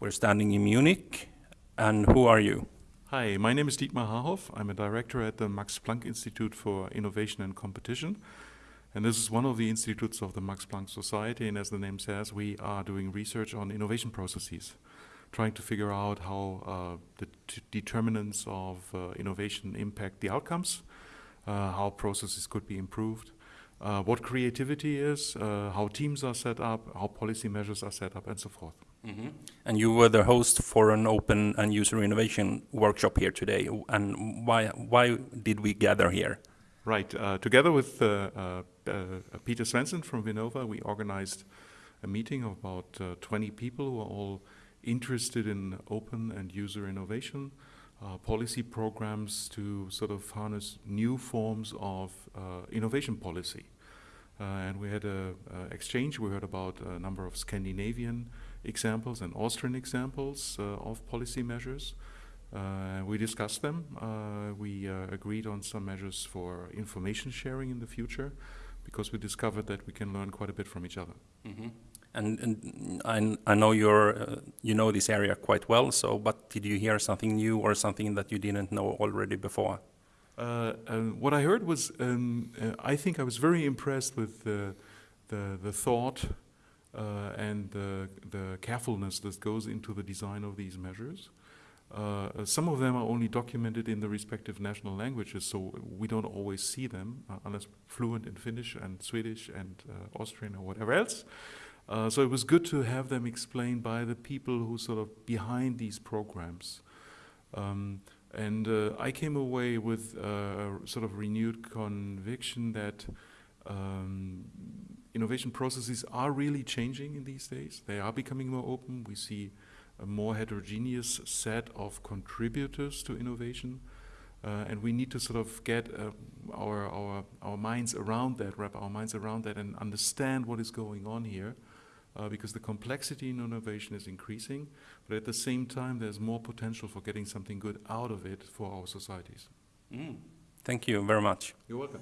We're standing in Munich. And who are you? Hi, my name is Dietmar Harhoff. I'm a director at the Max Planck Institute for Innovation and Competition. And this is one of the institutes of the Max Planck Society. And as the name says, we are doing research on innovation processes, trying to figure out how uh, the determinants of uh, innovation impact the outcomes, uh, how processes could be improved, uh, what creativity is, uh, how teams are set up, how policy measures are set up, and so forth. Mm -hmm. And you were the host for an open and user innovation workshop here today. And why, why did we gather here? Right. Uh, together with uh, uh, uh Peter Svensson from Vinnova, we organized a meeting of about uh, 20 people who are all interested in open and user innovation, uh, policy programs to sort of harness new forms of innovation policy. and we had an exchange. We heard about a number of Scandinavian examples and Austrian examples uh, of policy measures. Uh, we discussed them. Uh, we agreed on some measures for information sharing in the future because we discovered that we can learn quite a bit from each other. Mm -hmm. And, and I, I, know you're, uh, you know this area quite well, so but did you hear something new or something that you didn't know already before? Uh, what I heard was, um, I think I was very impressed with the, the, the thought uh, and the, the carefulness that goes into the design of these measures. Uh, some of them are only documented in the respective national languages, so we don't always see them uh, unless fluent in Finnish and Swedish and uh, Austrian or whatever else. Uh, so it was good to have them explained by the people who sort of behind these programs. Um, and uh, I came away with a sort of renewed conviction that um, innovation processes are really changing in these days. They are becoming more open. We see a more heterogeneous set of contributors to innovation. Uh, and we need to sort of get uh, our, our, our minds around that, wrap our minds around that and understand what is going on here. Uh, because the complexity in innovation is increasing, but at the same time there's more potential for getting something good out of it for our societies. Mm. Thank you very much. You're welcome.